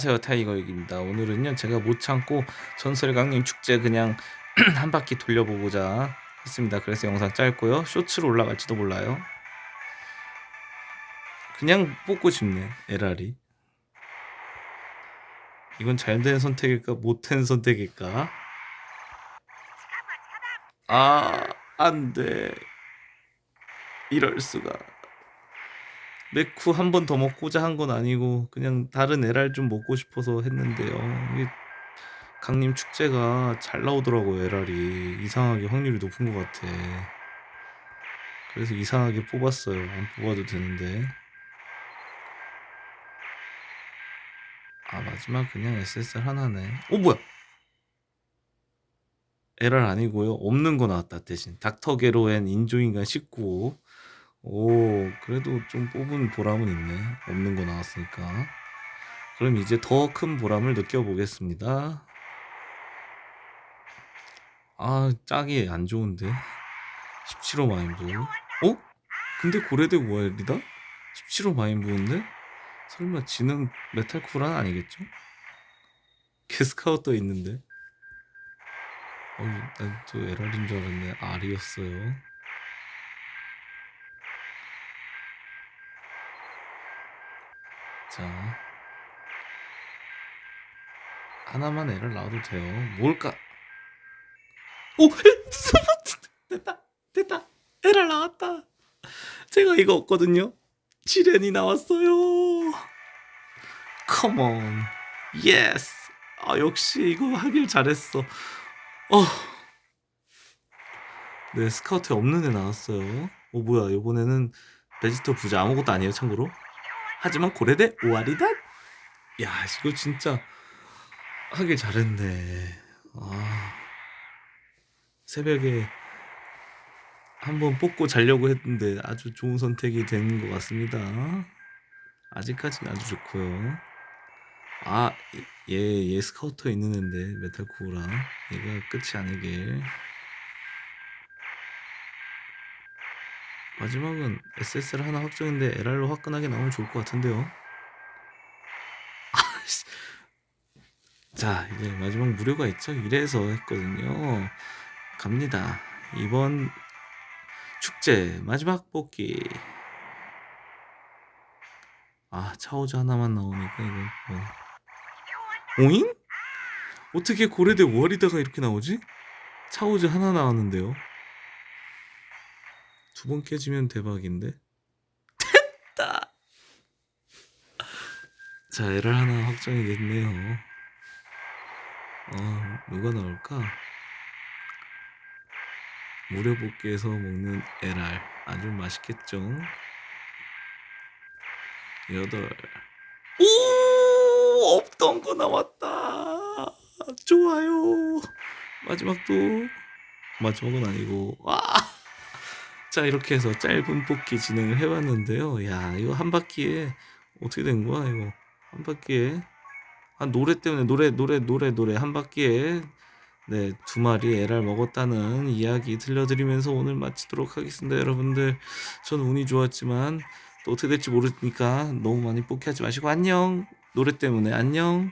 안녕하세요 타이거익입니다. 오늘은요 제가 못 참고 전설의 강림 축제 그냥 한 바퀴 돌려보고자 했습니다. 그래서 영상 짧고요. 쇼츠로 올라갈지도 몰라요. 그냥 뽑고 싶네 에라리. 이건 잘된 선택일까 못된 선택일까? 아 안돼. 이럴수가 메쿠 한 번 더 먹고자 한 건 아니고 그냥 다른 에랄 좀 먹고 싶어서 했는데요. 이게 강림 축제가 잘 나오더라고요, 에랄이. 이상하게 확률이 높은 것 같아. 그래서 이상하게 뽑았어요. 안 뽑아도 되는데. 아, 마지막 그냥 SSR 하나네. 오, 뭐야? 에랄 아니고요. 없는 거 나왔다, 대신. 닥터 게로엔 인조인간 19호. 오, 그래도 좀 뽑은 보람은 있네. 없는 거 나왔으니까. 그럼 이제 더 큰 보람을 느껴보겠습니다. 아, 짝이 안 좋은데. 17호 마인부. 어? 근데 고래대 모엘이다? 17호 마인부인데? 설마 지는 메탈 쿠란 아니겠죠? 게스카우터 있는데. 어, 난또 에랄인 줄 알았네. 알이었어요. 자. 하나만 애를 낳아도 돼요. 뭘까? 오 됐다 됐다. 애를 낳았다. 제가 이거 없거든요. 지렌이 나왔어요. 컴온 Yes 아 역시 이거 하길 잘했어. 어. 네 스카우트에 없는 애 나왔어요. 오 뭐야 이번에는 베지터 부자 아무것도 아니에요 참고로 하지만 これで終わりだ? 야 이거 진짜 하길 잘했네. 아. 새벽에 한번 뽑고 자려고 했는데 아주 좋은 선택이 된 것 같습니다. 아직까지는 아주 좋고요. 아얘 얘 스카우터 있는 앤데 메탈쿠라. 얘가 끝이 아니길 마지막은 SSR 하나 확정인데 LR로 화끈하게 나오면 좋을 것 같은데요. 자 이제 마지막 무료가 있죠. 이래서 했거든요. 갑니다. 이번 축제 마지막 뽑기. 아 차오즈 하나만 나오니까 이건 뭐. 오잉? 어떻게 고래대 월이다가 이렇게 나오지? 차오즈 하나 나왔는데요. 두 번 깨지면 대박인데? 됐다! 자, 에럴 하나 확정이 됐네요. 어, 누가 나올까? 무료볶기에서 먹는 에랄 아주 맛있겠죠? 여덟 오 없던 거 나왔다 좋아요 마지막도 마지막은 아니고 와 자 이렇게 해서 짧은 뽑기 진행을 해봤는데요. 야 이거 한 바퀴에 어떻게 된 거야 이거? 한 바퀴에? 아 노래 때문에 노래 노래 노래 노래. 한 바퀴에 네 두 마리 에랄 먹었다는 이야기 들려드리면서 오늘 마치도록 하겠습니다 여러분들. 저는 운이 좋았지만 또 어떻게 될지 모르니까 너무 많이 뽑기 하지 마시고 안녕! 노래 때문에 안녕